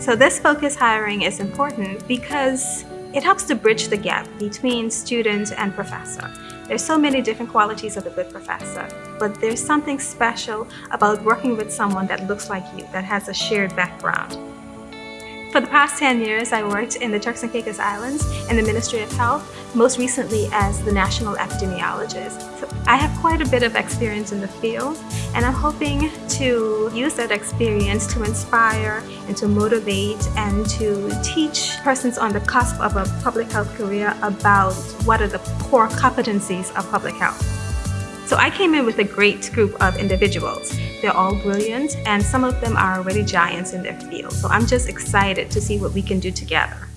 So this focus hiring is important because it helps to bridge the gap between student and professor. There's so many different qualities of a good professor, but there's something special about working with someone that looks like you, that has a shared background. For the past 10 years, I worked in the Turks and Caicos Islands in the Ministry of Health, most recently as the National Epidemiologist. So I have quite a bit of experience in the field, and I'm hoping to use that experience to inspire and to motivate and to teach persons on the cusp of a public health career about what are the core competencies of public health. So I came in with a great group of individuals. They're all brilliant and some of them are already giants in their field. So I'm just excited to see what we can do together.